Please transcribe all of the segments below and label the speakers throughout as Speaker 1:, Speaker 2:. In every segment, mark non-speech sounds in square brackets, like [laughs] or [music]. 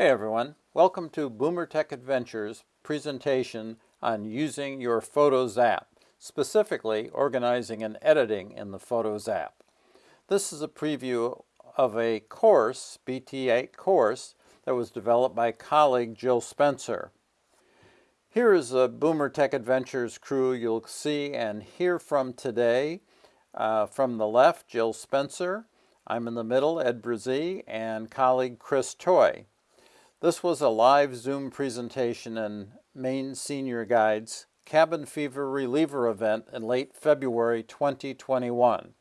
Speaker 1: Hey everyone, welcome to Boomer Tech Adventures presentation on using your Photos app, specifically organizing and editing in the Photos app. This is a preview of a course, BTA course, that was developed by colleague Jill Spencer. Here is the Boomer Tech Adventures crew you'll see and hear from today. Uh, from the left, Jill Spencer. I'm in the middle, Ed Brazee, and colleague Chris Choi. This was a live Zoom presentation in Maine Senior Guides Cabin Fever Reliever event in late February 2021.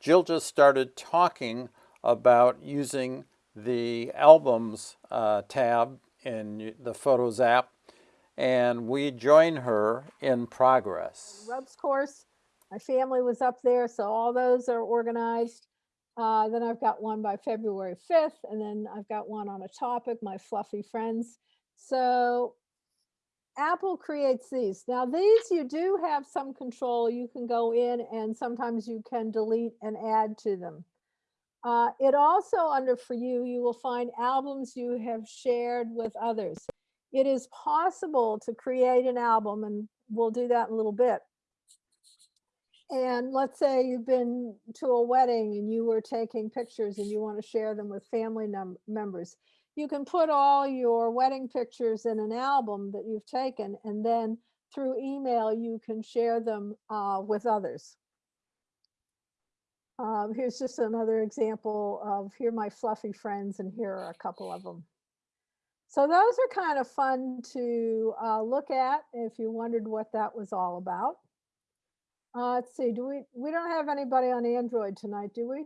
Speaker 1: Jill just started talking about using the Albums uh, tab in the Photos app, and we join her in progress.
Speaker 2: Rubs course, my family was up there, so all those are organized. Uh, then I've got one by February 5th, and then I've got one on a topic, my fluffy friends. So Apple creates these. Now these you do have some control. You can go in and sometimes you can delete and add to them. Uh, it also under for you, you will find albums you have shared with others. It is possible to create an album and we'll do that in a little bit and let's say you've been to a wedding and you were taking pictures and you want to share them with family members. You can put all your wedding pictures in an album that you've taken and then through email you can share them uh, with others. Um, here's just another example of here my fluffy friends and here are a couple of them. So those are kind of fun to uh, look at if you wondered what that was all about. Uh, let's see, do we, we don't have anybody on Android tonight, do we?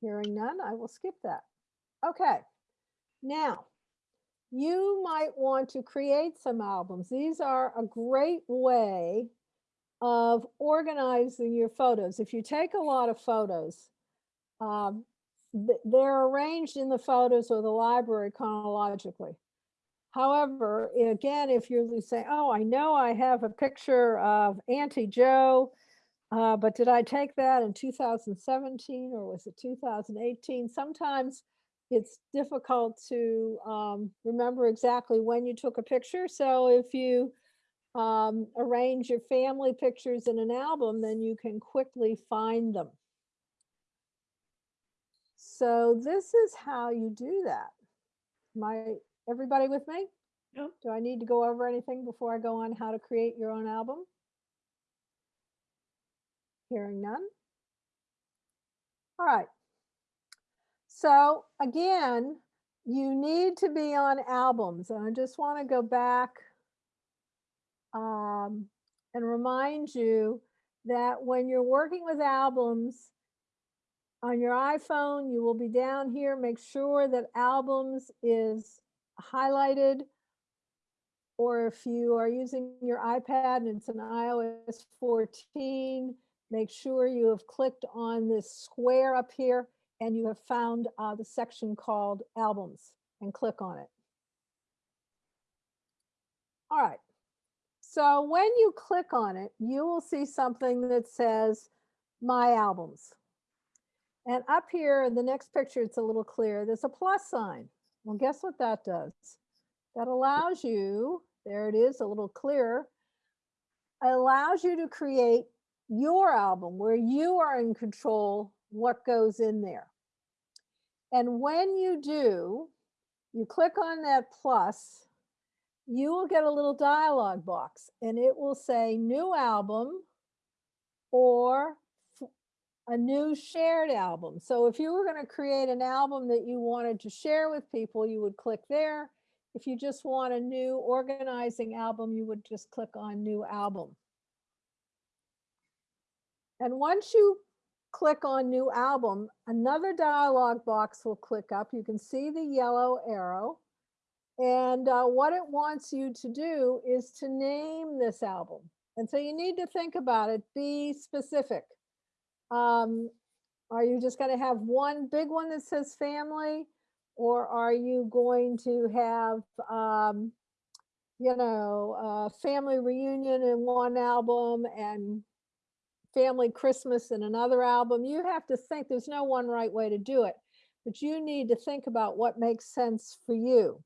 Speaker 2: Hearing none, I will skip that. Okay, now you might want to create some albums. These are a great way of organizing your photos. If you take a lot of photos, um, they're arranged in the photos or the library chronologically. However, again, if you're saying, oh, I know I have a picture of Auntie Joe, uh, but did I take that in 2017 or was it 2018? Sometimes it's difficult to um, remember exactly when you took a picture. So if you um, arrange your family pictures in an album, then you can quickly find them. So this is how you do that. My Everybody with me?
Speaker 3: Yep.
Speaker 2: Do I need to go over anything before I go on how to create your own album? Hearing none. All right. So again, you need to be on albums. And I just want to go back um, and remind you that when you're working with albums, on your iPhone, you will be down here. Make sure that albums is highlighted or if you are using your iPad and it's an iOS 14, make sure you have clicked on this square up here and you have found uh, the section called albums and click on it. All right. So when you click on it, you will see something that says my albums. And up here in the next picture, it's a little clear. There's a plus sign. Well, guess what that does? That allows you, there it is, a little clearer, allows you to create your album where you are in control what goes in there. And when you do, you click on that plus, you will get a little dialog box and it will say new album or a new shared album. So if you were going to create an album that you wanted to share with people, you would click there. If you just want a new organizing album, you would just click on new album. And once you click on new album, another dialog box will click up. You can see the yellow arrow. And uh, what it wants you to do is to name this album. And so you need to think about it, be specific. Um, are you just going to have one big one that says family? Or are you going to have, um, you know, a family reunion in one album and family Christmas in another album? You have to think there's no one right way to do it. but you need to think about what makes sense for you.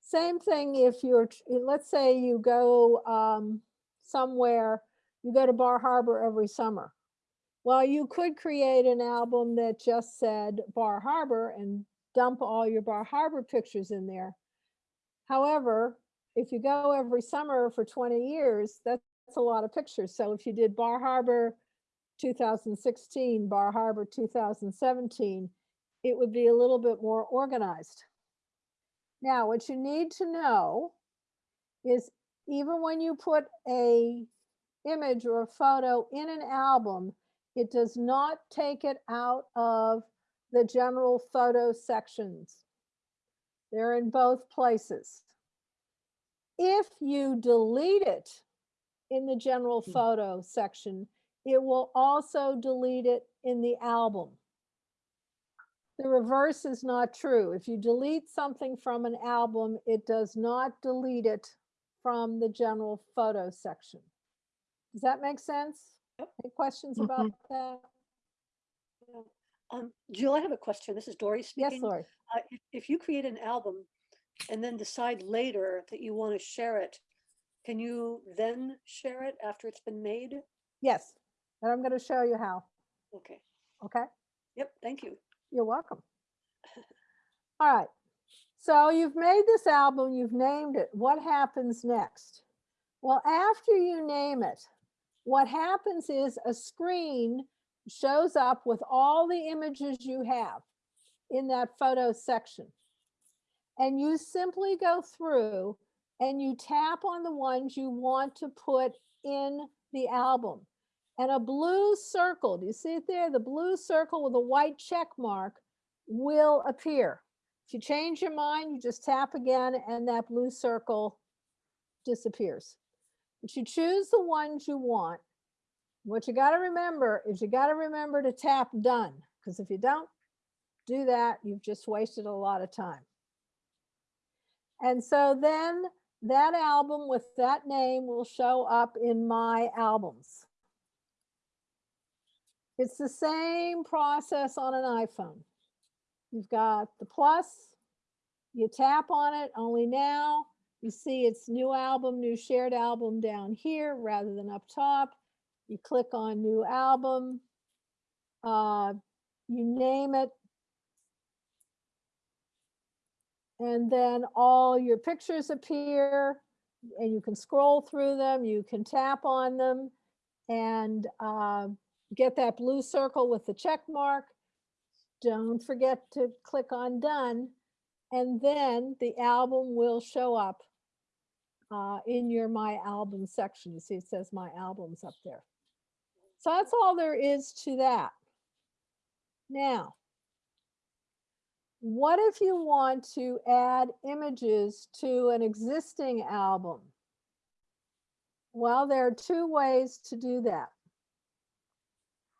Speaker 2: Same thing if you're, let's say you go um, somewhere, you go to Bar Harbor every summer. Well, you could create an album that just said Bar Harbor and dump all your Bar Harbor pictures in there. However, if you go every summer for 20 years, that's a lot of pictures. So if you did Bar Harbor 2016, Bar Harbor 2017, it would be a little bit more organized. Now, what you need to know is even when you put a image or a photo in an album, it does not take it out of the general photo sections. They're in both places. If you delete it in the general
Speaker 3: Hmm.
Speaker 2: photo section, it will also delete it in the album. The reverse is not true. If you delete something from an album, it does not delete it from the general photo section. Does that make sense?
Speaker 3: Yep.
Speaker 2: Any questions
Speaker 3: Mhm.
Speaker 2: about that?
Speaker 3: Um, Jill, I have a question. This is Dory speaking.
Speaker 2: Yes, Lori.
Speaker 3: Uh, if, if you create an album and then decide later that you want to share it, can you then share it after it's been made?
Speaker 2: Yes, and I'm going to show you how.
Speaker 3: Okay.
Speaker 2: Okay,
Speaker 3: Yep. Thank you.
Speaker 2: you're welcome. [laughs] All right, so you've made this album, you've named it. What happens next? Well, after you name it, what happens is a screen shows up with all the images you have in that photo section. And you simply go through and you tap on the ones you want to put in the album. And a blue circle, do you see it there? The blue circle with a white check mark will appear. If you change your mind, you just tap again and that blue circle disappears. But you choose the ones you want. What you got to remember is you got to remember to tap done because if you don't do that, you've just wasted a lot of time. And so then that album with that name will show up in my albums. It's the same process on an iPhone. You've got the plus, you tap on it, only now you see it's new album, new shared album down here rather than up top. You click on new album, uh, you name it. And then all your pictures appear and you can scroll through them, you can tap on them and uh, get that blue circle with the check mark. Don't forget to click on done. And then the album will show up uh, in your My Album section. You see it says My Albums up there. So that's all there is to that. Now, what if you want to add images to an existing album? Well, there are two ways to do that.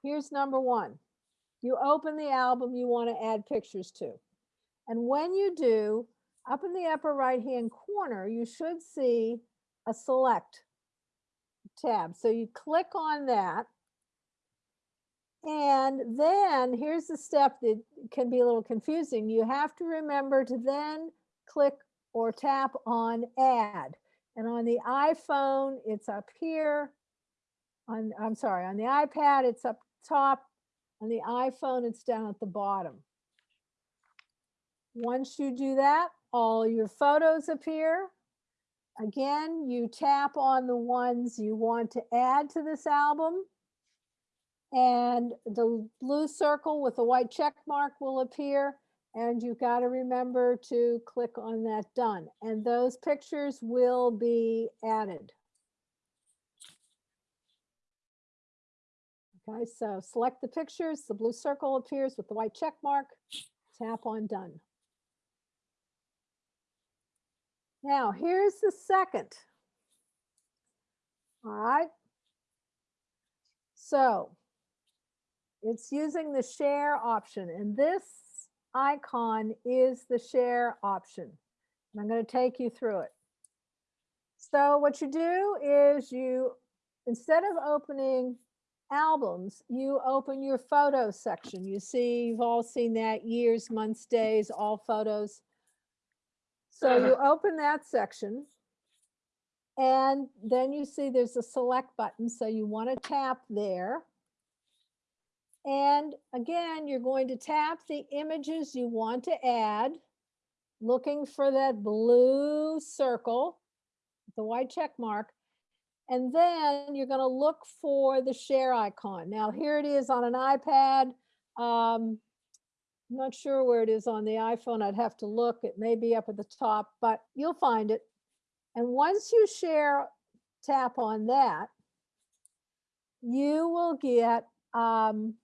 Speaker 2: Here's number one. You open the album you want to add pictures to. And when you do, up in the upper right hand corner, you should see a select tab. So you click on that. And then here's the step that can be a little confusing. You have to remember to then click or tap on add. And on the iPhone, it's up here. On, I'm sorry, on the iPad, it's up top. On the iPhone, it's down at the bottom. Once you do that, all your photos appear. Again, you tap on the ones you want to add to this album. And the blue circle with the white check mark will appear. And you've got to remember to click on that done. And those pictures will be added. Okay, so select the pictures, the blue circle appears with the white check mark, tap on done. Now, here's the second. All right. So it's using the share option and this icon is the share option. And I'm going to take you through it. So what you do is you, instead of opening albums, you open your photo section. You see, you've all seen that years, months, days, all photos. So you open that section. And then you see there's a select button. So you want to tap there. And again, you're going to tap the images you want to add, looking for that blue circle, the white check mark. And then you're going to look for the share icon. Now here it is on an iPad. Um, Not sure where it is on the iPhone. I'd have to look. It may be up at the top, but you'll find it. And once you share, tap on that, you will get um,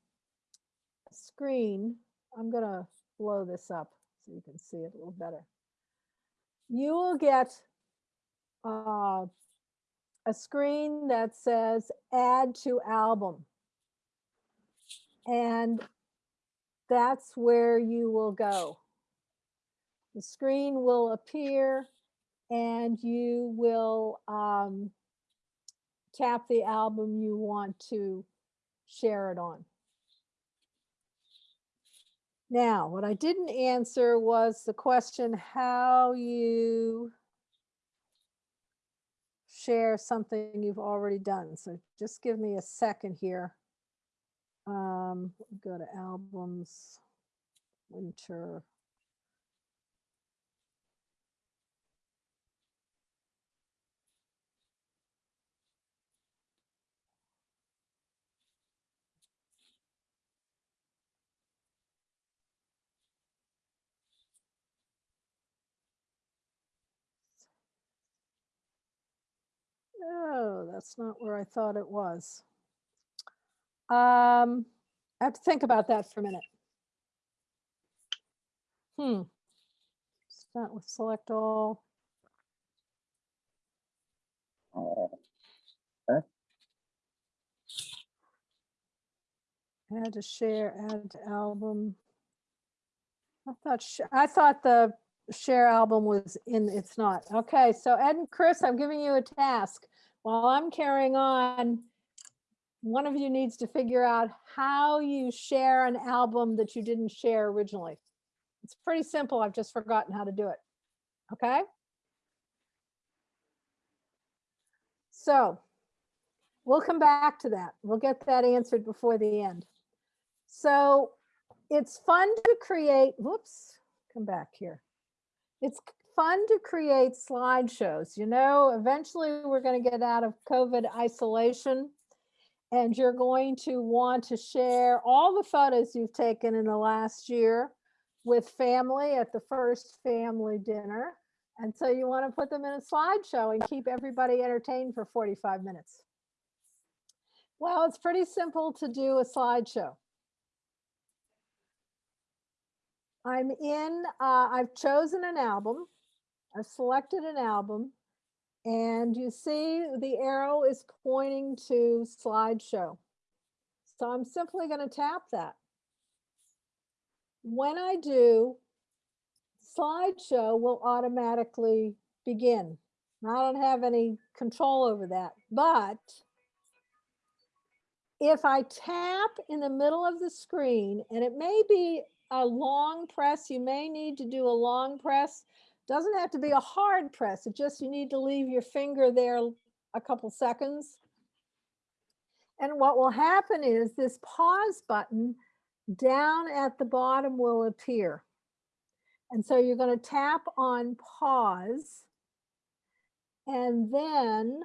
Speaker 2: a screen. I'm going to blow this up so you can see it a little better. You will get uh, a screen that says add to album. And that's where you will go. The screen will appear and you will um, tap the album you want to share it on. Now, what I didn't answer was the question how you share something you've already done. So just give me a second here. Um, go to albums, winter. Oh, that's not where I thought it was. Um, I have to think about that for a minute. Hmm. Start with select all. Add to share, add to album. I thought, I thought the share album was in, it's not. Okay, so Ed and Chris, I'm giving you a task. While I'm carrying on, one of you needs to figure out how you share an album that you didn't share originally. It's pretty simple. I've just forgotten how to do it. Okay? So we'll come back to that. We'll get that answered before the end. So it's fun to create, whoops, come back here. It's fun to create slideshows. You know, eventually we're going to get out of COVID isolation and you're going to want to share all the photos you've taken in the last year with family at the first family dinner. And so you want to put them in a slideshow and keep everybody entertained for 45 minutes. Well, it's pretty simple to do a slideshow. I'm in, uh, I've chosen an album. I've selected an album and you see the arrow is pointing to slideshow. So I'm simply going to tap that. When I do, slideshow will automatically begin. I don't have any control over that, but if I tap in the middle of the screen, and it may be a long press, you may need to do a long press, doesn't have to be a hard press. It just, you need to leave your finger there a couple seconds. And what will happen is this pause button down at the bottom will appear. And so you're going to tap on pause. And then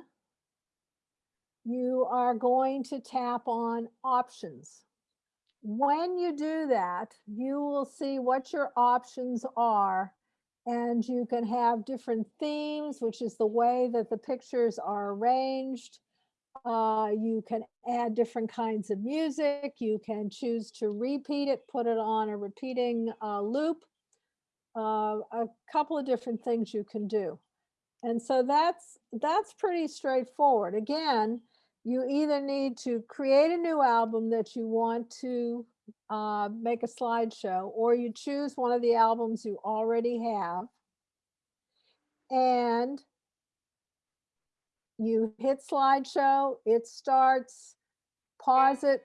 Speaker 2: you are going to tap on options. When you do that, you will see what your options are and you can have different themes, which is the way that the pictures are arranged. Uh, you can add different kinds of music. You can choose to repeat it, put it on a repeating uh, loop. Uh, a couple of different things you can do. And so that's that's pretty straightforward. Again, you either need to create a new album that you want to uh, make a slideshow, or you choose one of the albums you already have. And you hit slideshow, it starts, pause it,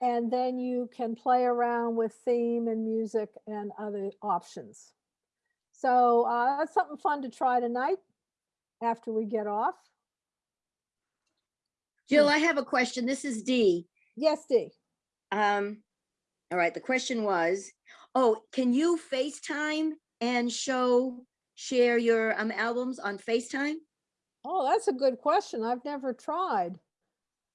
Speaker 2: and then you can play around with theme and music and other options. So uh, that's something fun to try tonight after we get off.
Speaker 4: Jill, I have a question. This is Dee.
Speaker 2: Yes, Dee.
Speaker 4: Um, all right, the question was, oh, can you FaceTime and show, share your um albums on FaceTime?
Speaker 2: Oh, that's a good question. I've never tried.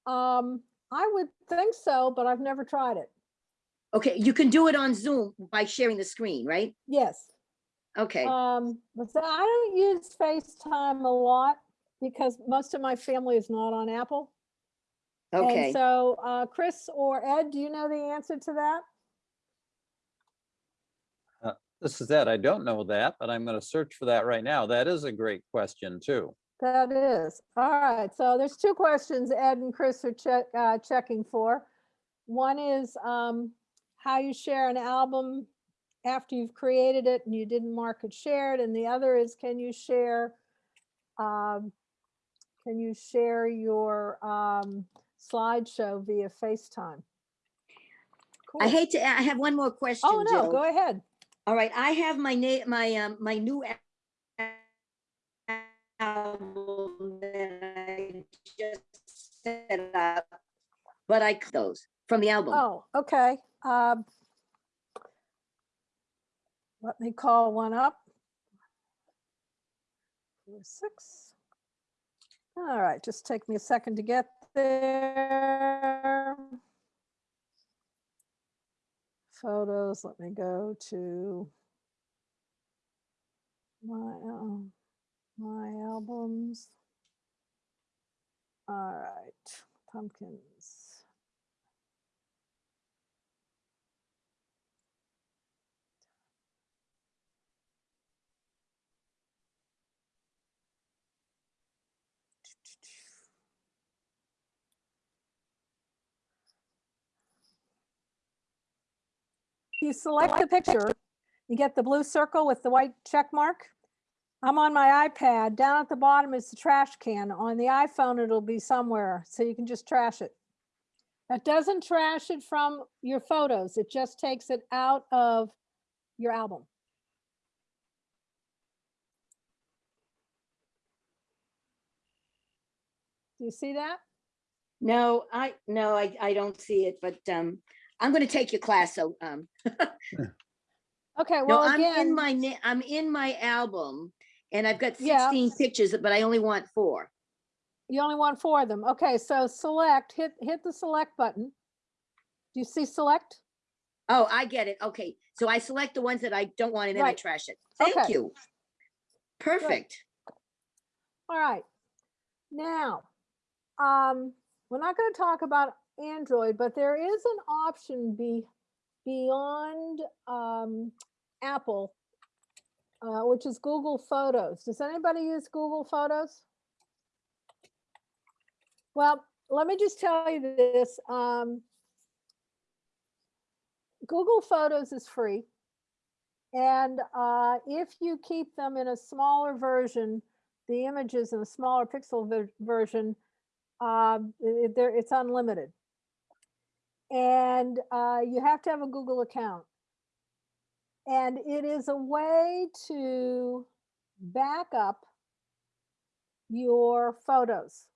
Speaker 2: Um, I would think so, but I've never tried it.
Speaker 4: Okay, you can do it on Zoom by sharing the screen, right?
Speaker 2: Yes.
Speaker 4: Okay,
Speaker 2: Um, but so I don't use FaceTime a lot because most of my family is not on Apple.
Speaker 4: Okay.
Speaker 2: And so, uh, Chris or Ed, do you know the answer to that?
Speaker 1: This is Ed. I don't know that, but I'm going to search for that right now. That is a great question too.
Speaker 2: That is. All right. So there's two questions Ed and Chris are check, uh, checking for. One is, um, how you share an album after you've created it and you didn't mark it shared. And the other is, can you share, um, can you share your, um, slideshow via FaceTime?
Speaker 4: I hate to, I have one more question,
Speaker 2: Oh, no,
Speaker 4: Jill.
Speaker 2: go ahead.
Speaker 4: All right, I have my name, my, um, my new album that I just set up, but I cut those from the album.
Speaker 2: Oh, okay. Um, Let me call one up. Four, six. All right, just take me a second to get there. Photos, let me go to my, um, my albums. All right, pumpkins. You select the picture, you get the blue circle with the white check mark. I'm on my iPad. Down at the bottom is the trash can. On the iPhone, it'll be somewhere, so you can just trash it. That doesn't trash it from your photos. It just takes it out of your album. Do you see that?
Speaker 4: No, I, no, I, I don't see it, but, um, I'm gonna take your class, so, um,
Speaker 2: Okay,
Speaker 4: no,
Speaker 2: well,
Speaker 4: I'm in
Speaker 2: again,
Speaker 4: my, na- I'm in my album and I've got
Speaker 2: Yeah.
Speaker 4: sixteen pictures, but I only want four.
Speaker 2: you only want four of them. Okay, so select, hit, hit the select button. Do you see select?
Speaker 4: Oh, I get it. Okay, so I select the ones that I don't want and then I
Speaker 2: Right.
Speaker 4: trash it. Thank
Speaker 2: Okay.
Speaker 4: you. Perfect.
Speaker 2: All right. Now, um, we're not going to talk about Android, but there is an option be beyond um, Apple, uh, which is Google Photos. Does anybody use Google Photos? Well, let me just tell you this. Um, Google Photos is free. And uh, if you keep them in a smaller version, the images in a smaller pixel version, um, i- i- there it's unlimited. And uh, you have to have a Google account. And it is a way to back up your photos.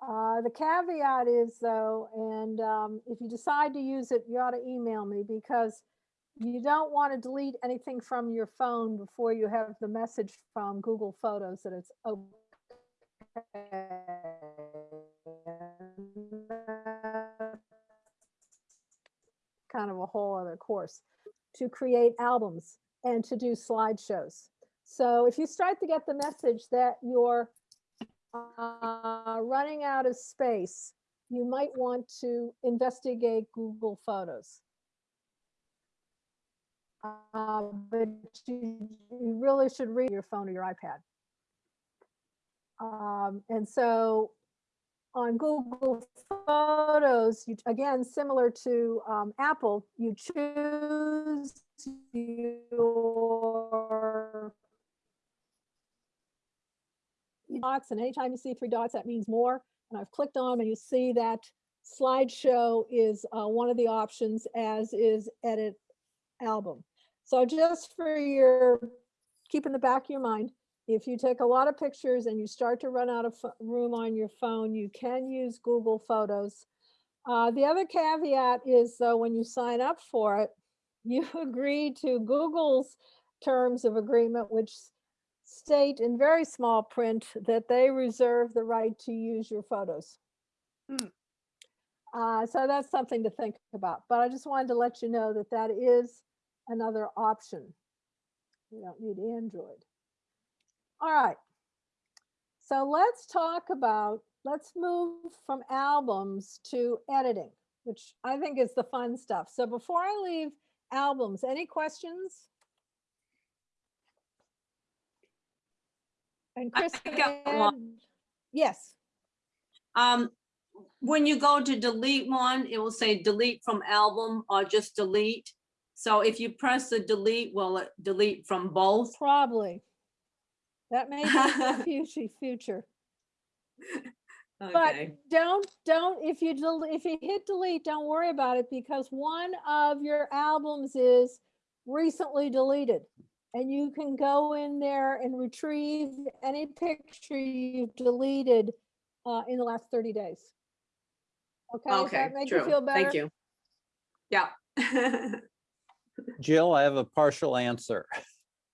Speaker 2: Uh, the caveat is though, and um, if you decide to use it, you ought to email me because you don't want to delete anything from your phone before you have the message from Google Photos that it's okay. Kind of a whole other course to create albums and to do slideshows. So if you start to get the message that you're uh, running out of space, you might want to investigate Google Photos. Uh, but you, you really should read your phone or your iPad. Um, and so on Google Photos, you, again, similar to um, Apple, you choose your dots, and anytime you see three dots, that means more. And I've clicked on 'em and you see that slideshow is uh, one of the options as is edit album. So just for your, keep in the back of your mind, if you take a lot of pictures and you start to run out of room on your phone, you can use Google Photos. Uh, the other caveat is though, when you sign up for it, [laughs] you agree to Google's terms of agreement, which state in very small print that they reserve the right to use your photos.
Speaker 5: Hmm.
Speaker 2: Uh, so that's something to think about, but I just wanted to let you know that that is another option. You don't need Android. All right. So let's talk about, let's move from albums to editing, which I think is the fun stuff. So before I leave albums, any questions? And Chris,
Speaker 5: got one.
Speaker 2: yes,
Speaker 5: Um, when you go to delete one, it will say delete from album or just delete. So if you press the delete, will it delete from both?
Speaker 2: probably. That may be in the [laughs] future, future. But don't, don't, if you, del- if you hit delete, don't worry about it because one of your albums is recently deleted. And you can go in there and retrieve any picture you've deleted uh, in the last thirty days. Okay, does
Speaker 5: okay,
Speaker 2: that make you
Speaker 5: true.
Speaker 2: feel better?
Speaker 5: Thank you. Yeah. [laughs]
Speaker 1: Jill, I have a partial answer.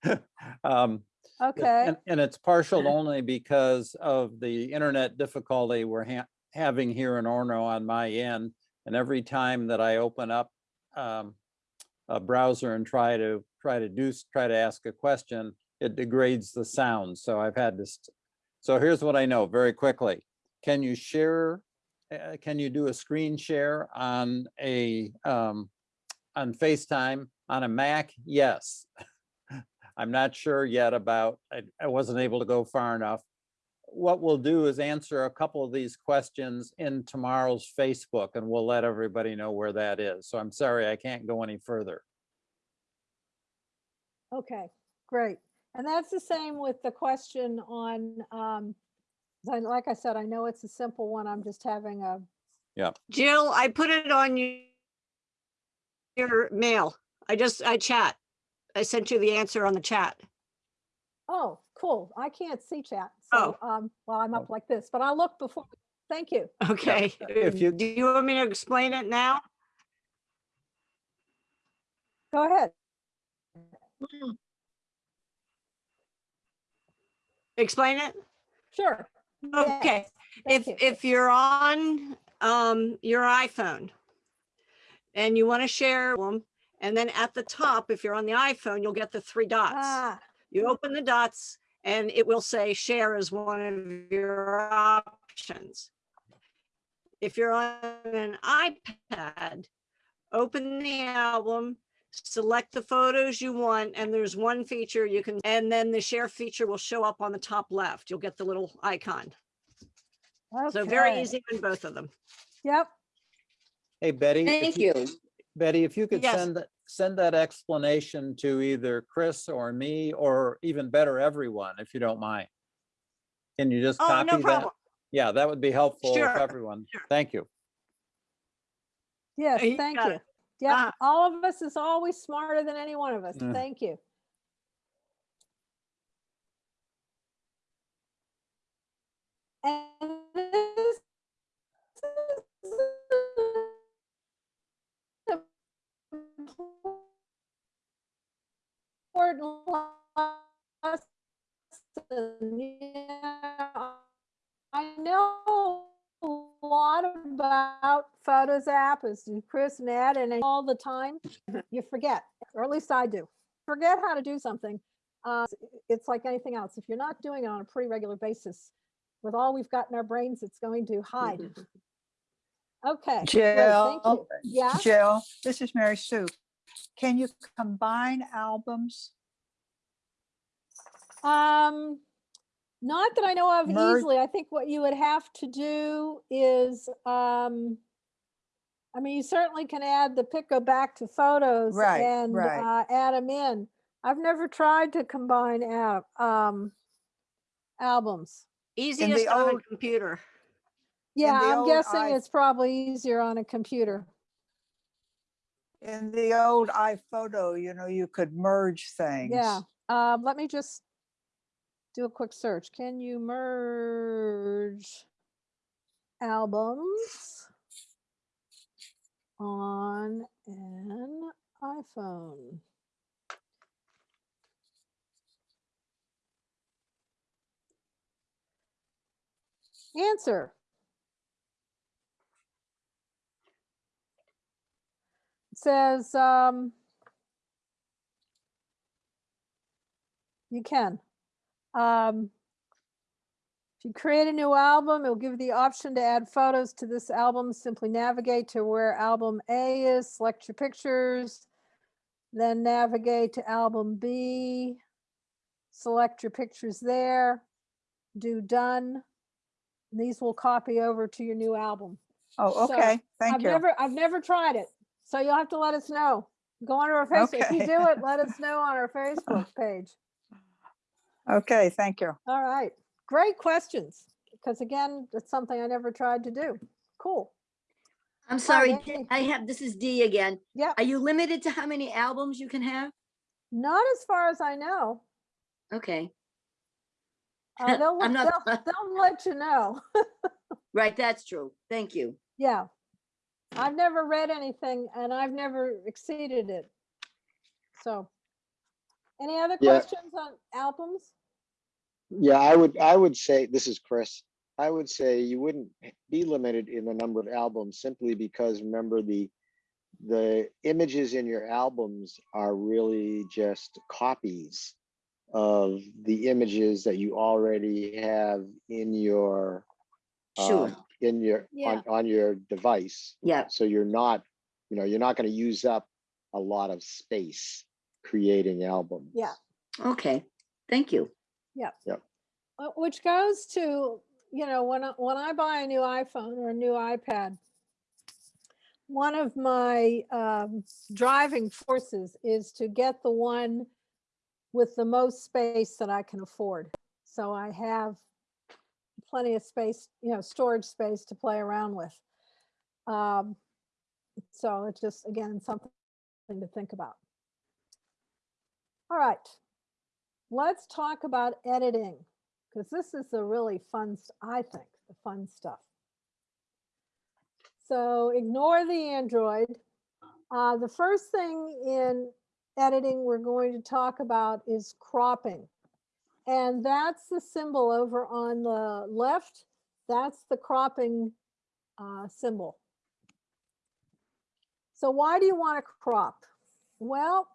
Speaker 1: [laughs] Um,
Speaker 2: Okay,
Speaker 1: And, and it's partial only because of the internet difficulty we're ha- having here in Orono on my end. And every time that I open up um, a browser and try to, try to do, try to ask a question, it degrades the sound. So I've had this. So here's what I know very quickly. Can you share, uh, can you do a screen share on a, um, on FaceTime on a Mac? Yes. [laughs] I'm not sure yet about, I, I wasn't able to go far enough. What we'll do is answer a couple of these questions in tomorrow's Facebook and we'll let everybody know where that is. So I'm sorry, I can't go any further.
Speaker 2: okay, great. And that's the same with the question on, um, like I said, I know it's a simple one. I'm just having a Yeah.
Speaker 6: Jill, I put it on you- your mail. I just, I chat. I sent you the answer on the chat.
Speaker 2: Oh, cool. I can't see chat. So, um, well, I'm up like this, but I'll look before. Thank you.
Speaker 6: Okay.
Speaker 1: if you-
Speaker 6: Do you want me to explain it now?
Speaker 2: Go ahead.
Speaker 6: Explain it?
Speaker 2: Sure.
Speaker 6: Okay.
Speaker 2: Thank
Speaker 6: If,
Speaker 2: you.
Speaker 6: if you're on, um, your iPhone and you want to share them, and then at the top, if you're on the iPhone, you'll get the three dots.
Speaker 2: Ah,
Speaker 6: You open the dots and it will say share as one of your options. If you're on an iPad, open the album, select the photos you want, and there's one feature you can, and then the share feature will show up on the top left. You'll get the little icon. So very easy on both of them.
Speaker 2: Yep.
Speaker 1: Hey, Betty. if
Speaker 4: Thank you.
Speaker 1: Betty, if you could
Speaker 6: Yes.
Speaker 1: send, that send that explanation to either Chris or me, or even better, everyone, if you don't mind. Can you just
Speaker 6: Oh,
Speaker 1: copy
Speaker 6: no
Speaker 1: that?
Speaker 6: problem.
Speaker 1: Yeah, that would be helpful
Speaker 6: Sure,
Speaker 1: for everyone.
Speaker 6: sure.
Speaker 1: Thank you.
Speaker 2: Yes,
Speaker 6: You
Speaker 2: thank
Speaker 6: got
Speaker 2: you.
Speaker 6: it.
Speaker 2: Yep.
Speaker 6: Ah.
Speaker 2: All of us is always smarter than any one of us.
Speaker 1: Mm.
Speaker 2: Thank you. And this is yeah. I know a lot about Photos app, do Chris and Ed, and all the time you forget, or at least I do. Forget how to do something. Uh, it's like anything else. If you're not doing it on a pretty regular basis, with all we've got in our brains, it's going to hide. [laughs] Okay. great, Thank you.
Speaker 7: Jill,
Speaker 2: Yeah.
Speaker 7: Jill, this is Mary Sue. Can you combine albums?
Speaker 2: Um, not that I know of
Speaker 7: Merge-
Speaker 2: easily. I think what you would have to do is, um, I mean, you certainly can add the pick go back to photos
Speaker 7: Right,
Speaker 2: and
Speaker 7: right.
Speaker 2: uh, add them in. I've never tried to combine al- um, albums.
Speaker 6: Easiest
Speaker 7: the
Speaker 6: on a
Speaker 7: old-
Speaker 6: computer.
Speaker 2: Yeah,
Speaker 7: the
Speaker 2: I'm
Speaker 7: old
Speaker 2: guessing
Speaker 7: i-
Speaker 2: it's probably easier on a computer.
Speaker 7: In the old iPhoto, you know, you could merge things.
Speaker 2: Yeah, uh, let me just do a quick search. Can you merge albums on an iPhone? Answer. Says, um, you can. Um, if you create a new album, it'll give you the option to add photos to this album. Simply navigate to where album A is, select your pictures, then navigate to album B, select your pictures there, do done. These will copy over to your new album.
Speaker 7: Oh,
Speaker 2: So,
Speaker 7: okay, thank
Speaker 2: I've
Speaker 7: you.
Speaker 2: never, I've never tried it, so you'll have to let us know. Go on our Facebook. Okay. If you do it, let [laughs] us know on our Facebook page.
Speaker 7: Okay, thank you.
Speaker 2: All right, great questions. Because again, it's something I never tried to do. Cool.
Speaker 4: I'm sorry,
Speaker 2: Dee.
Speaker 4: D- I have, this is D again.
Speaker 2: Yeah,
Speaker 4: Are you limited to how many albums you can have?
Speaker 2: not as far as I know.
Speaker 4: Okay,
Speaker 2: Uh, they'll, [laughs]
Speaker 4: I'm not...
Speaker 2: they'll, [laughs] they'll let you know.
Speaker 4: right, that's true. Thank you.
Speaker 2: Yeah. I've never read anything and I've never exceeded it. So, any other
Speaker 8: Yeah.
Speaker 2: questions on albums?
Speaker 8: Yeah, I would, I would say, this is Chris. I would say you wouldn't be limited in the number of albums simply because remember the, the images in your albums are really just copies of the images that you already have in your,
Speaker 4: Sure.
Speaker 8: um, in your,
Speaker 2: Yeah.
Speaker 8: on, on your device.
Speaker 4: Yeah,
Speaker 8: So you're not, you know, you're not going to use up a lot of space creating albums.
Speaker 2: Yeah.
Speaker 4: okay, thank you.
Speaker 2: Uh, Which goes to, you know, when, I- when I buy a new iPhone or a new iPad, one of my um, driving forces is to get the one with the most space that I can afford. So I have plenty of space, you know, storage space to play around with. Um, So it's just, again, something to think about. All right, let's talk about editing because this is the really fun, I think, the fun stuff. So ignore the Android. Uh, the first thing in editing we're going to talk about is cropping. And that's the symbol over on the left. That's the cropping uh, symbol. So why do you want to crop? Well,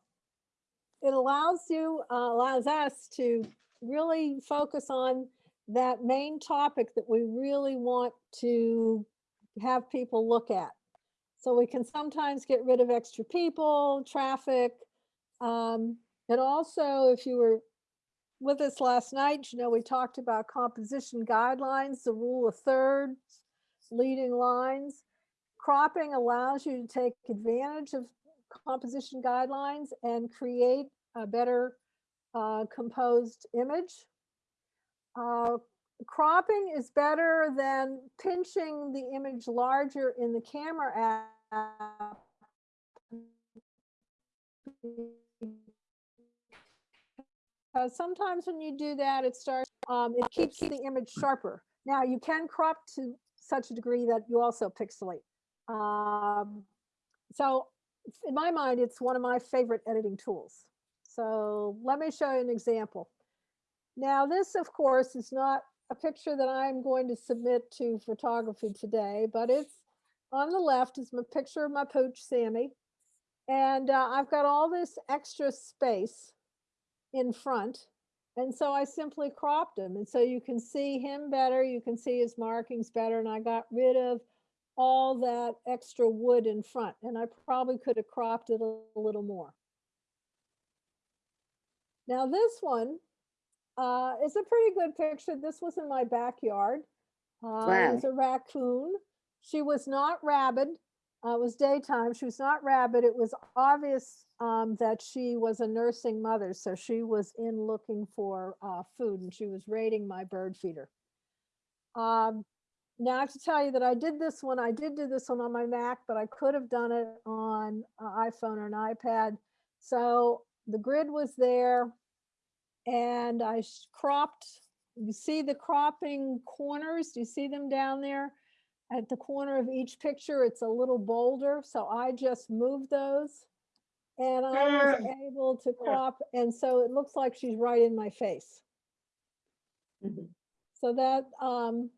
Speaker 2: it allows you, uh, allows us to really focus on that main topic that we really want to have people look at. So we can sometimes get rid of extra people, traffic. Um, and also, if you were with us last night, you know, we talked about composition guidelines, the rule of thirds, leading lines. Cropping allows you to take advantage of composition guidelines and create a better uh, composed image. Uh, cropping is better than pinching the image larger in the camera app. Because sometimes when you do that, it starts, um, it keeps the image sharper. Now you can crop to such a degree that you also pixelate. Um, so in my mind, it's one of my favorite editing tools. So let me show you an example. Now this, of course, is not a picture that I'm going to submit to photography today, but it's on the left is my picture of my pooch, Sammy. And uh, I've got all this extra space in front. And so I simply cropped him. And so you can see him better. You can see his markings better. And I got rid of all that extra wood in front. And I probably could have cropped it a little more. Now this one uh, is a pretty good picture. This was in my backyard. Uh, It was a raccoon. She was not rabid. Uh, it was daytime. She was not rabid. It was obvious um, that she was a nursing mother. So she was in looking for uh, food and she was raiding my bird feeder. Um, now I have to tell you that I did this one, I did do this one on my Mac, but I could have done it on iPhone or an iPad. So the grid was there and I cropped, you see the cropping corners? Do you see them down there? At the corner of each picture, it's a little boulder, so I just moved those. And I was able to crop, and so it looks like she's right in my face.
Speaker 5: Mhm.
Speaker 2: So that, um,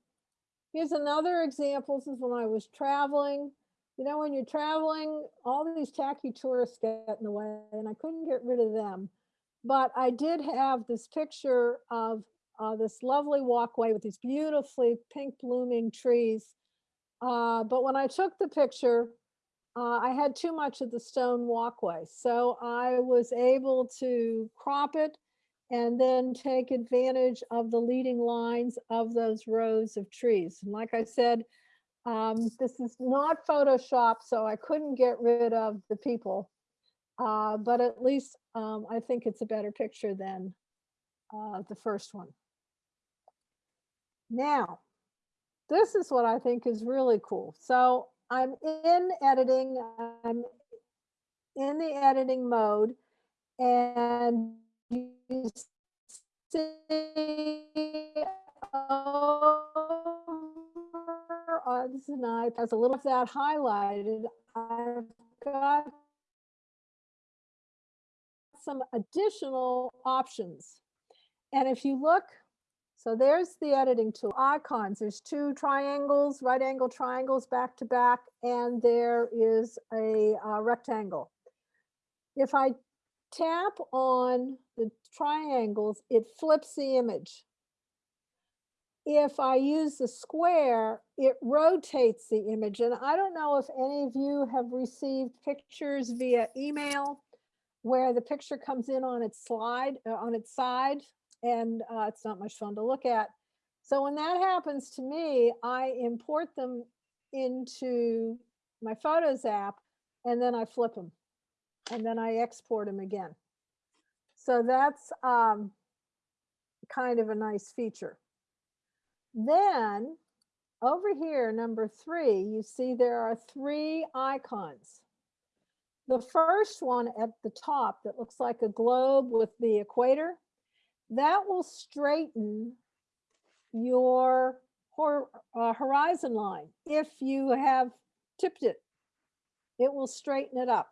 Speaker 2: here's another example. This is when I was traveling. You know, when you're traveling, all these tacky tourists get in the way and I couldn't get rid of them. But I did have this picture of uh, this lovely walkway with these beautifully pink blooming trees. Uh, but when I took the picture, uh, I had too much of the stone walkway. So I was able to crop it and then take advantage of the leading lines of those rows of trees. And like I said, um, this is not Photoshop, so I couldn't get rid of the people. Uh, but at least um, I think it's a better picture than uh, the first one. Now, this is what I think is really cool. So I'm in editing, I'm in the editing mode, and you see over, uh, this is has a little of that highlighted. I've got some additional options. And if you look, so there's the editing tool icons. There's two triangles, right angle triangles back to back, and there is a uh, rectangle. If I tap on the triangles, it flips the image. If I use the square, it rotates the image. And I don't know if any of you have received pictures via email where the picture comes in on its slide, uh, on its side, and uh, it's not much fun to look at. So when that happens to me, I import them into my Photos app, and then I flip them, and then I export them again. So that's um, kind of a nice feature. Then over here, number three, you see there are three icons. The first one at the top that looks like a globe with the equator, that will straighten your hor uh, horizon line. If you have tipped it, it will straighten it up.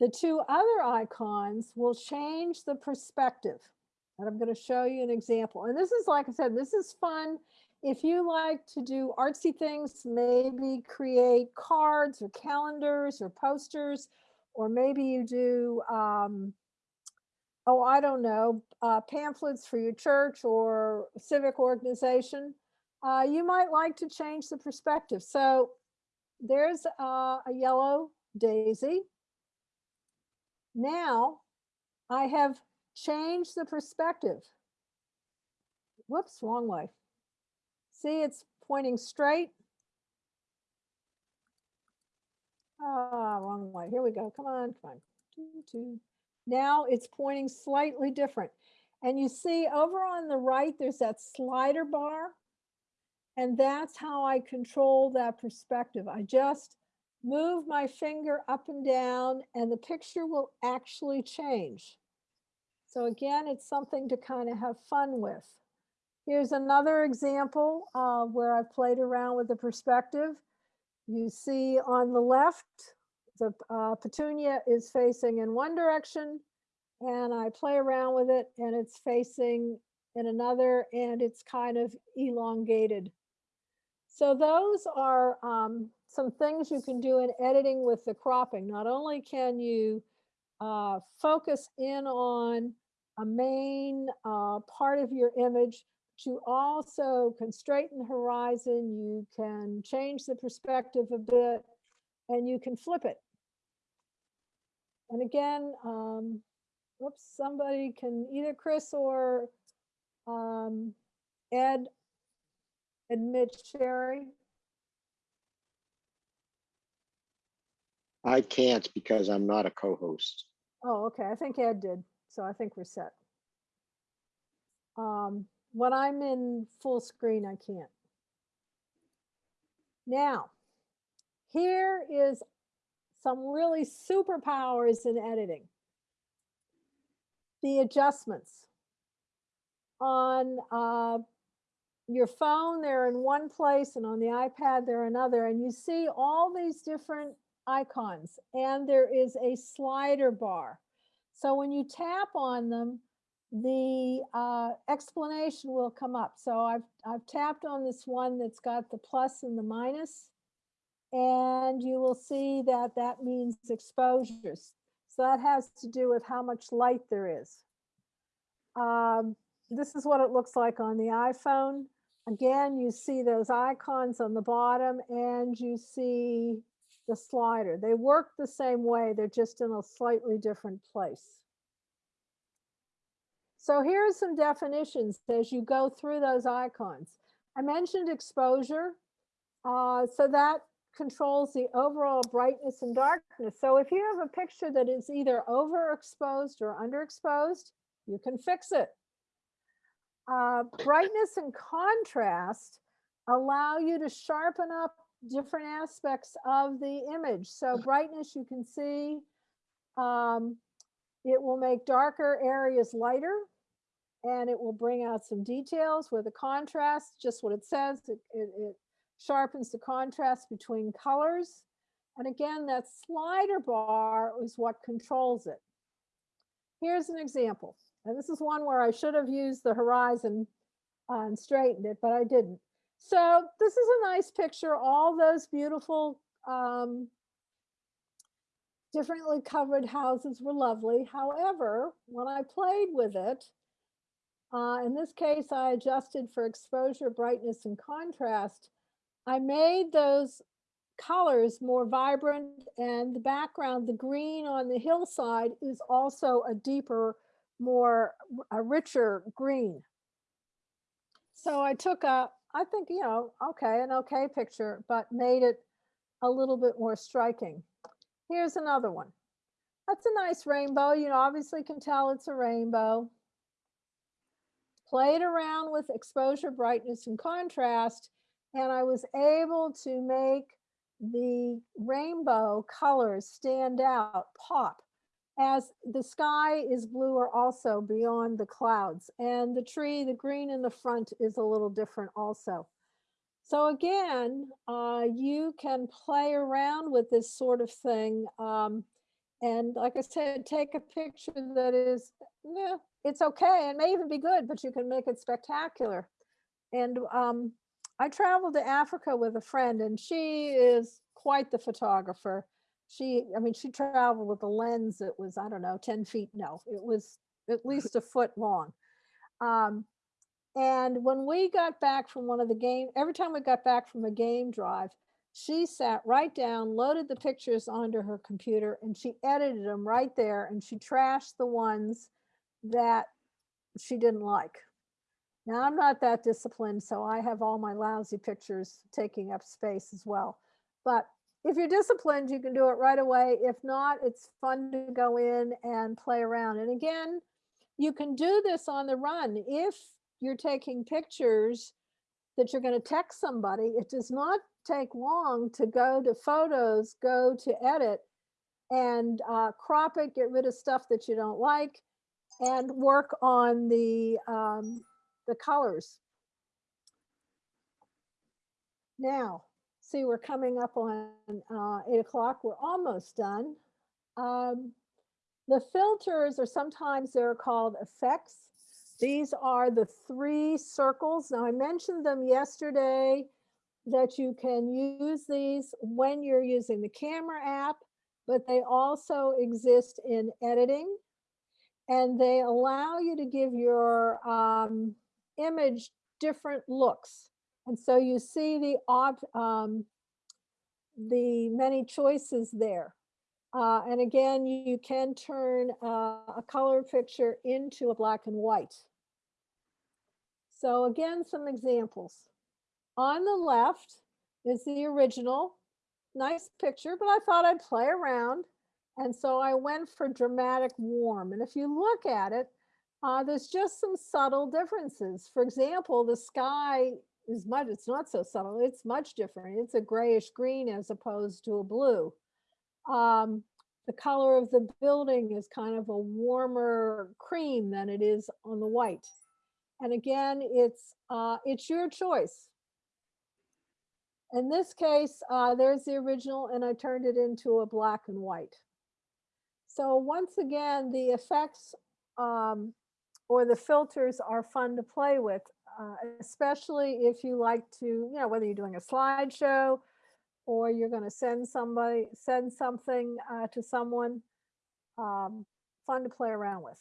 Speaker 2: The two other icons will change the perspective. And I'm going to show you an example. And this is, like I said, this is fun. If you like to do artsy things, maybe create cards or calendars or posters, or maybe you do, um, oh, I don't know, uh, pamphlets for your church or civic organization, uh, you might like to change the perspective. So there's uh, a yellow daisy. Now I have changed the perspective. Whoops, wrong way. See, it's pointing straight. Ah, wrong way. Here we go. Come on, come on. Two, two. Now it's pointing slightly different. And you see over on the right, there's that slider bar. And that's how I control that perspective. I just move my finger up and down and the picture will actually change. So again, it's something to kind of have fun with. Here's another example where I've played around with the perspective. You see on the left, the uh, petunia is facing in one direction and I play around with it and it's facing in another and it's kind of elongated. So those are um, some things you can do in editing with the cropping. Not only can you uh, focus in on a main uh, part of your image, but you also can straighten the horizon, you can change the perspective a bit, and you can flip it. And again, um, whoops, somebody can, either Chris or um, Ed admit Sherry.
Speaker 8: I can't because I'm not a co-host.
Speaker 2: Oh, okay, I think Ed did, so I think we're set. Um, when I'm in full screen, I can't. Now, here is some really superpowers in editing. The adjustments. On uh, your phone, they're in one place, and on the iPad, they're another. And you see all these different icons, and there is a slider bar. So when you tap on them, the uh, explanation will come up. So I've, I've tapped on this one that's got the plus and the minus, and you will see that that means exposures. So that has to do with how much light there is. Um, this is what it looks like on the iPhone. Again, you see those icons on the bottom and you see the slider. They work the same way, they're just in a slightly different place. So here are some definitions as you go through those icons. I mentioned exposure. Uh, so that controls the overall brightness and darkness. So if you have a picture that is either overexposed or underexposed, you can fix it. Uh, brightness and contrast allow you to sharpen up different aspects of the image. So brightness, you can see, um, it will make darker areas lighter and it will bring out some details with the contrast, just what it says, it, it, it sharpens the contrast between colors. And again, that slider bar is what controls it. Here's an example. And this is one where I should have used the horizon uh, and straightened it, but I didn't. So this is a nice picture. All those beautiful um, differently covered houses were lovely. However, when I played with it, uh, in this case, I adjusted for exposure, brightness, and contrast. I made those colors more vibrant and the background, the green on the hillside is also a deeper, more, a richer green. So I took a, I think, you know, okay, an okay picture, but made it a little bit more striking. Here's another one. That's a nice rainbow. You obviously can tell it's a rainbow. Played around with exposure, brightness, and contrast, and I was able to make the rainbow colors stand out, pop, as the sky is bluer also beyond the clouds. And the tree, the green in the front is a little different also. So again, uh, you can play around with this sort of thing. Um, and like I said, take a picture that is, yeah, it's okay. It may even be good, but you can make it spectacular. And um, I traveled to Africa with a friend and she is quite the photographer. She, I mean, she traveled with a lens that was, I don't know, 10 feet. No, it was at [laughs] least a foot long. Um, and when we got back from one of the game, every time we got back from a game drive, she sat right down, loaded the pictures onto her computer and she edited them right there and she trashed the ones that she didn't like. Now, I'm not that disciplined, so I have all my lousy pictures taking up space as well. But if you're disciplined, you can do it right away. If not, it's fun to go in and play around. And again, you can do this on the run. If you're taking pictures that you're going to text somebody, it does not take long to go to photos, go to edit and uh, crop it, get rid of stuff that you don't like and work on the um, the colors. Now, see, we're coming up on uh, eight o'clock. We're almost done. Um, the filters are sometimes they're called effects. These are the three circles. Now, I mentioned them yesterday that you can use these when you're using the camera app, but they also exist in editing and they allow you to give your um, image different looks. And so you see the op, um, the many choices there. Uh, and again, you can turn uh, a color picture into a black and white. So again, some examples. On the left is the original, nice picture, but I thought I'd play around. And so I went for dramatic warm. And if you look at it, Uh, there's just some subtle differences. For example, the sky is much, it's not so subtle, it's much different. It's a grayish green as opposed to a blue. Um, the color of the building is kind of a warmer cream than it is on the white. And again, it's, uh, it's your choice. In this case, uh, there's the original and I turned it into a black and white. So once again, the effects um, or the filters are fun to play with, uh, especially if you like to, you know, whether you're doing a slideshow or you're going to send somebody, send something uh, to someone, um, fun to play around with.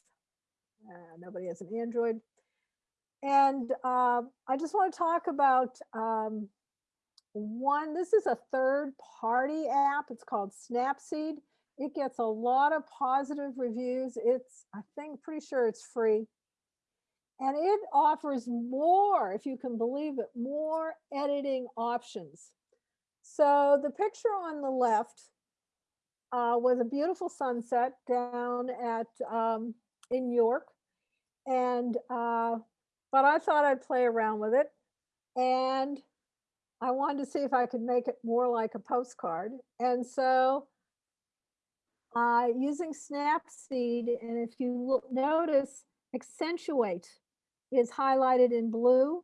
Speaker 2: Uh, nobody has an Android. And uh, I just want to talk about um, one, this is a third party app. It's called Snapseed. It gets a lot of positive reviews. It's, I think, pretty sure it's free. And it offers more, if you can believe it, more editing options. So the picture on the left uh, was a beautiful sunset down at um, in York. And, uh, but I thought I'd play around with it. And I wanted to see if I could make it more like a postcard. And so uh, using Snapseed, and if you look, notice, accentuate is highlighted in blue.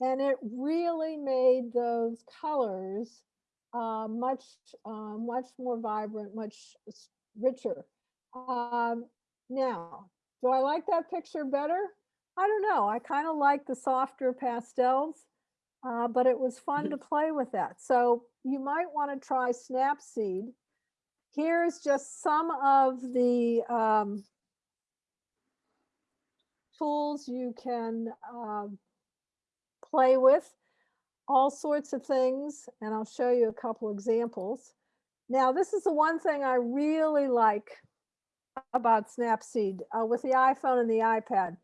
Speaker 2: And it really made those colors uh, much, uh, much more vibrant, much richer. Um, now, do I like that picture better? I don't know. I kind of like the softer pastels, uh, but it was fun to [laughs] play with that. So you might want to try Snapseed. Here's just some of the um, tools you can um, play with, all sorts of things, and I'll show you a couple examples. Now, this is the one thing I really like about Snapseed uh, with the iPhone and the iPad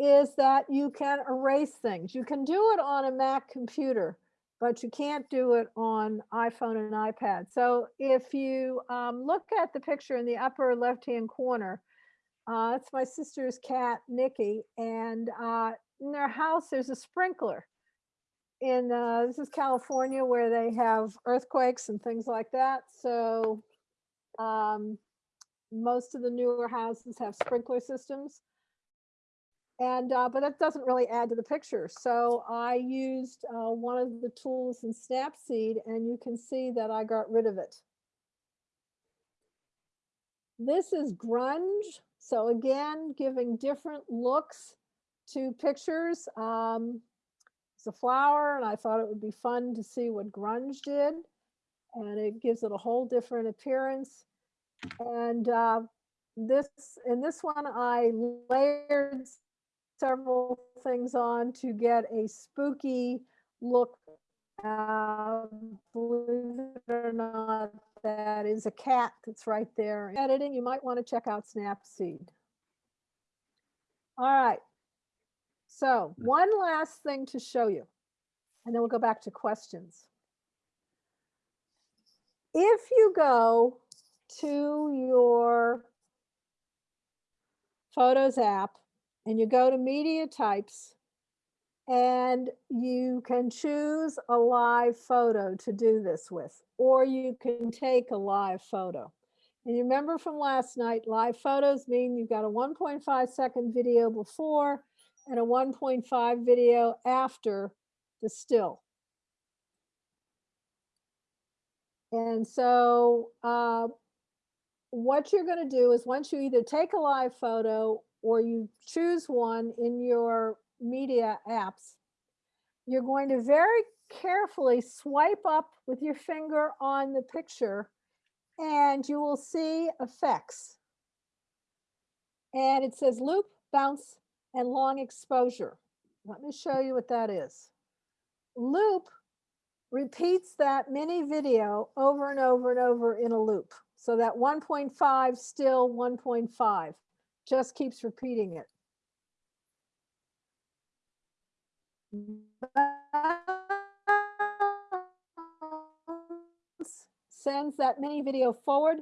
Speaker 2: is that you can erase things. You can do it on a Mac computer, but you can't do it on iPhone and iPad. So if you um, look at the picture in the upper left-hand corner, uh, it's my sister's cat, Nikki, and uh, in their house, there's a sprinkler. In uh, this is California where they have earthquakes and things like that. So um, most of the newer houses have sprinkler systems. And, uh, but that doesn't really add to the picture. So I used uh, one of the tools in Snapseed and you can see that I got rid of it. This is grunge. So again, giving different looks to pictures. Um, it's a flower and I thought it would be fun to see what grunge did. And it gives it a whole different appearance. And uh, this, in this one, I layered several things on to get a spooky look. Uh, believe it or not, that is a cat that's right there. Editing, you might want to check out Snapseed. All right. So one last thing to show you, and then we'll go back to questions. If you go to your Photos app and you go to media types and you can choose a live photo to do this with, or you can take a live photo. And you remember from last night, live photos mean you've got a 1.5 second video before and a 1.5 video after the still. And so uh, what you're going to do is once you either take a live photo or you choose one in your media apps, you're going to very carefully swipe up with your finger on the picture and you will see effects. And it says loop, bounce, and long exposure. Let me show you what that is. Loop repeats that mini video over and over and over in a loop. So that 1.5 still 1.5 just keeps repeating it. Sends that mini video forward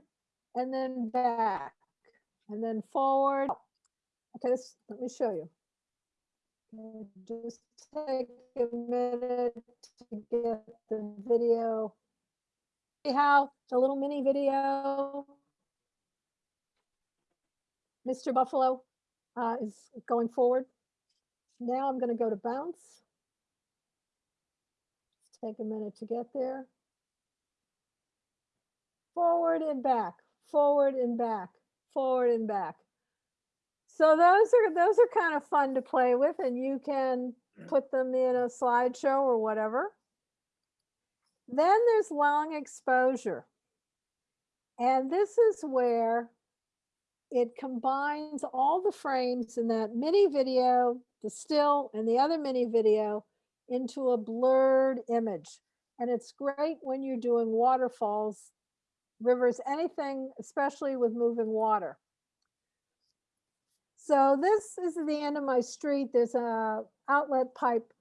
Speaker 2: and then back and then forward Okay, this, let me show you. Just take a minute to get the video. See how the little mini video Mr. Buffalo uh, is going forward. Now I'm going to go to bounce. Take a minute to get there. Forward and back, forward and back, forward and back. So those are those are kind of fun to play with, and you can put them in a slideshow or whatever. Then there's long exposure. And this is where it combines all the frames in that mini video, the still and the other mini video into a blurred image. And it's great when you're doing waterfalls, rivers, anything, especially with moving water. So this is the end of my street. There's a outlet pipe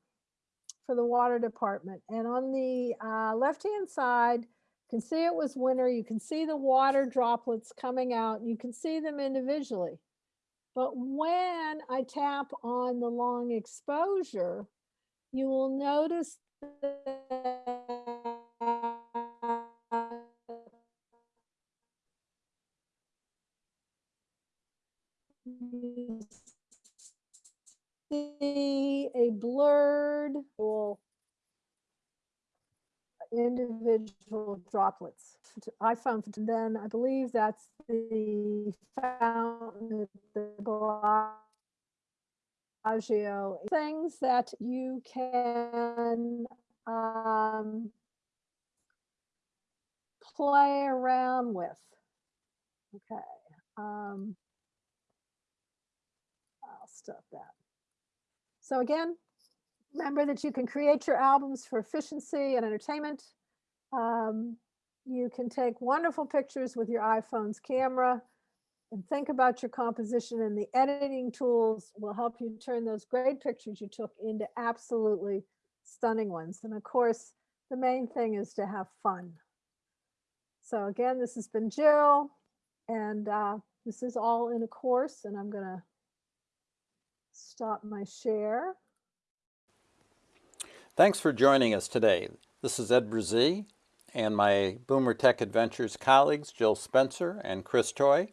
Speaker 2: for the water department. And on the uh, left-hand side, you can see it was winter. You can see the water droplets coming out. You can see them individually. But when I tap on the long exposure, you will notice see a blurred individual droplets. I found then I believe that's the fountain the Bellagio. Things that you can um, play around with. Okay. Um, I'll stop that. So again, remember that you can create your albums for efficiency and entertainment. Um, you can take wonderful pictures with your iPhone's camera and think about your composition and the editing tools will help you turn those great pictures you took into absolutely stunning ones. And of course, the main thing is to have fun. So again, this has been Jill and uh, this is all in a course and I'm gonna stop my share.
Speaker 1: Thanks for joining us today. This is Ed Brazee and my Boomer Tech Adventures colleagues, Jill Spencer and Chris Toy.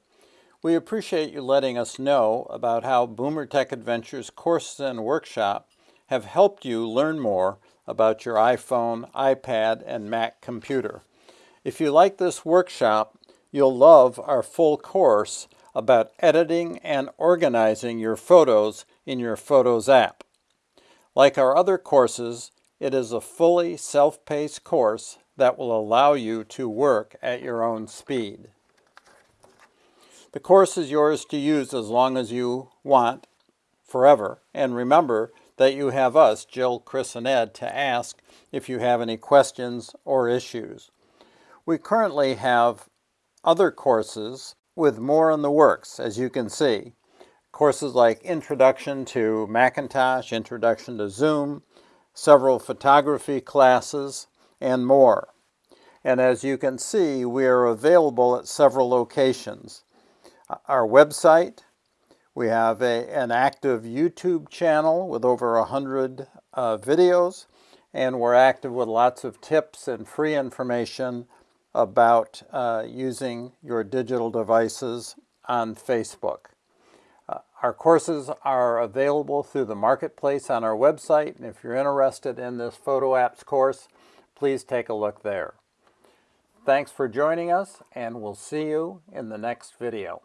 Speaker 1: We appreciate you letting us know about how Boomer Tech Adventures courses and workshop have helped you learn more about your iPhone, iPad, and Mac computer. If you like this workshop, you'll love our full course about editing and organizing your photos in your Photos app. Like our other courses, it is a fully self-paced course that will allow you to work at your own speed. The course is yours to use as long as you want, forever. And remember that you have us, Jill, Chris, and Ed, to ask if you have any questions or issues. We currently have other courses with more in the works, as you can see. Courses like Introduction to Macintosh, Introduction to Zoom, several photography classes, and more. And as you can see, we are available at several locations. Our website, we have a, an active YouTube channel with over 100 uh, videos, and we're active with lots of tips and free information about uh, using your digital devices on Facebook. Our courses are available through the marketplace on our website, and if you're interested in this photo apps course, please take a look there. Thanks for joining us, and we'll see you in the next video.